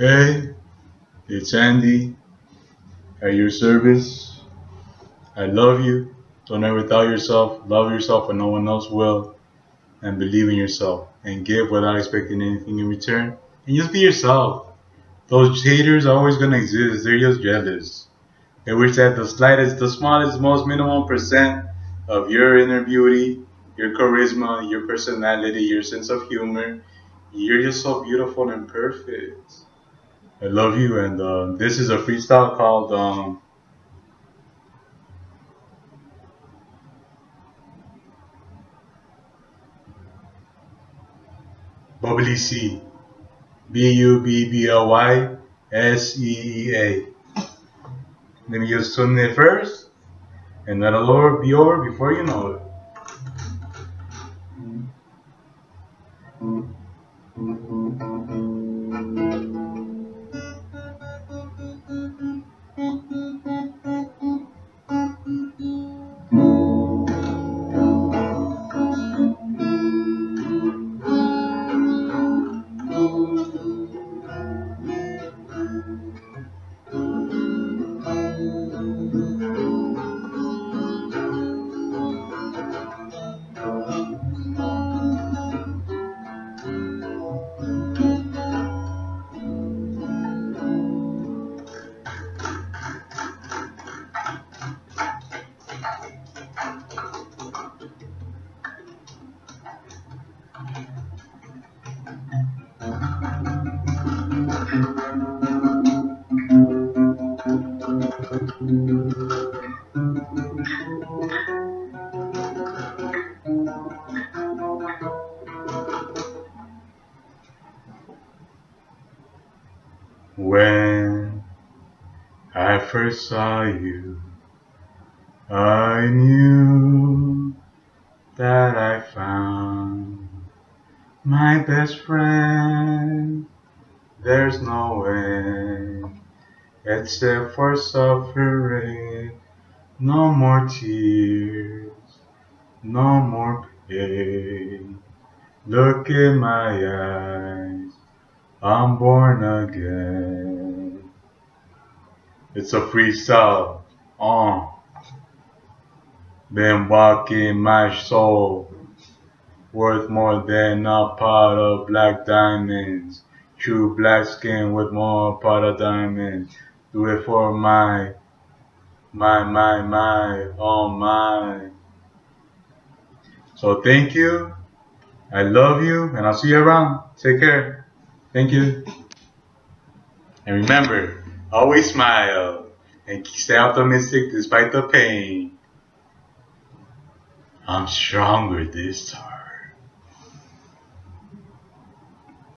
Hey, it's Andy at your service. I love you. Don't ever doubt yourself. Love yourself when no one else will. And believe in yourself. And give without expecting anything in return. And just be yourself. Those haters are always going to exist. They're just jealous. They wish that the slightest, the smallest, most minimum percent of your inner beauty, your charisma, your personality, your sense of humor, you're just so beautiful and perfect. I love you, and uh, this is a freestyle called um, Bubbly C. B U B B L Y S E E A. Let me just tune it first, and then that'll be over before you know it. When I first saw you, I knew that I found my best friend. There's no way except for suffering. No more tears, no more pain. Look in my eyes, I'm born again. It's a freestyle. Uh. Been walking my soul, worth more than a pot of black diamonds. True black skin with more of diamonds. Do it for my, my, my, my, oh my. So thank you. I love you, and I'll see you around. Take care. Thank you. And remember, always smile and stay optimistic despite the pain. I'm stronger this time.